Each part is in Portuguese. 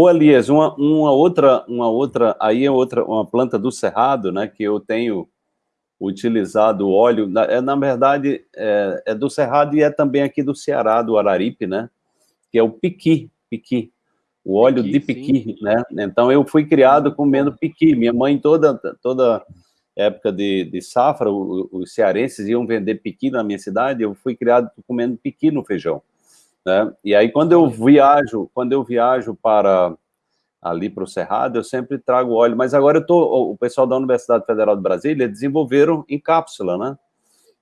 Ô, Elias, uma, uma, outra, uma outra, aí é outra, uma planta do cerrado, né, que eu tenho utilizado óleo, na, é, na verdade, é, é, do cerrado e é também aqui do Ceará, do Araripe, né, que é o piqui, piqui, o óleo piqui, de piqui, sim. né, então eu fui criado comendo piqui, minha mãe toda, toda época de, de safra, os, os cearenses iam vender piqui na minha cidade, eu fui criado comendo piqui no feijão, né? E aí, quando eu viajo, quando eu viajo para ali para o Cerrado, eu sempre trago óleo, mas agora eu tô, o pessoal da Universidade Federal de Brasília desenvolveram em cápsula, né?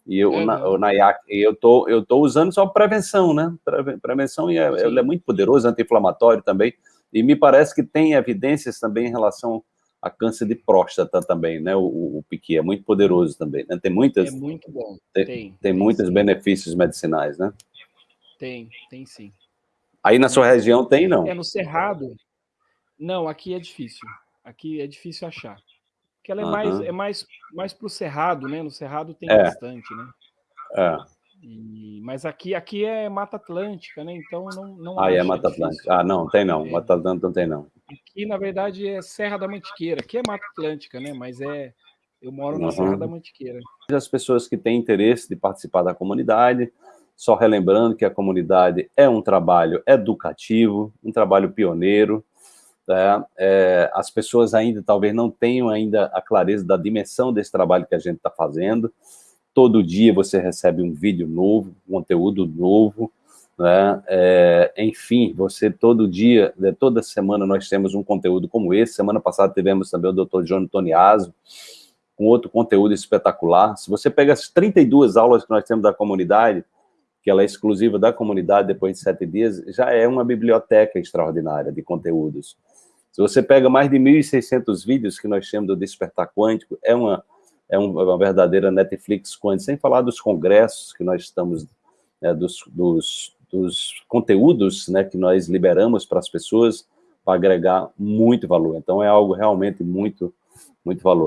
E eu, uhum. na, eu tô, eu tô usando só prevenção, né? Prevenção e é, ele é muito poderoso, anti-inflamatório também, e me parece que tem evidências também em relação a câncer de próstata também, né? O, o, o piqui é muito poderoso também, né? Tem muitas... É muito bom. Tem, tem, tem muitos benefícios medicinais, né? Tem, tem sim. Aí na sua região tem, não? É no Cerrado. Não, aqui é difícil. Aqui é difícil achar. Porque ela é uhum. mais é mais mais pro Cerrado, né? No Cerrado tem é. bastante, né? É. E, mas aqui aqui é Mata Atlântica, né? Então não não Ah, é Mata Atlântica. Ah, não, tem não. É. Mata Atlântica não tem não. Aqui na verdade é Serra da Mantiqueira, que é Mata Atlântica, né? Mas é eu moro na uhum. Serra da Mantiqueira. As pessoas que têm interesse de participar da comunidade, só relembrando que a comunidade é um trabalho educativo, um trabalho pioneiro, né? é, as pessoas ainda talvez não tenham ainda a clareza da dimensão desse trabalho que a gente está fazendo, todo dia você recebe um vídeo novo, um conteúdo novo, né? É, enfim, você todo dia, né, toda semana nós temos um conteúdo como esse, semana passada tivemos também o Dr. João Toniaso, com outro conteúdo espetacular, se você pega as 32 aulas que nós temos da comunidade, que ela é exclusiva da comunidade depois de sete dias, já é uma biblioteca extraordinária de conteúdos. Se você pega mais de 1.600 vídeos que nós temos do Despertar Quântico, é uma, é uma verdadeira Netflix quântica, sem falar dos congressos que nós estamos, né, dos, dos, dos conteúdos né, que nós liberamos para as pessoas para agregar muito valor. Então, é algo realmente muito, muito valor.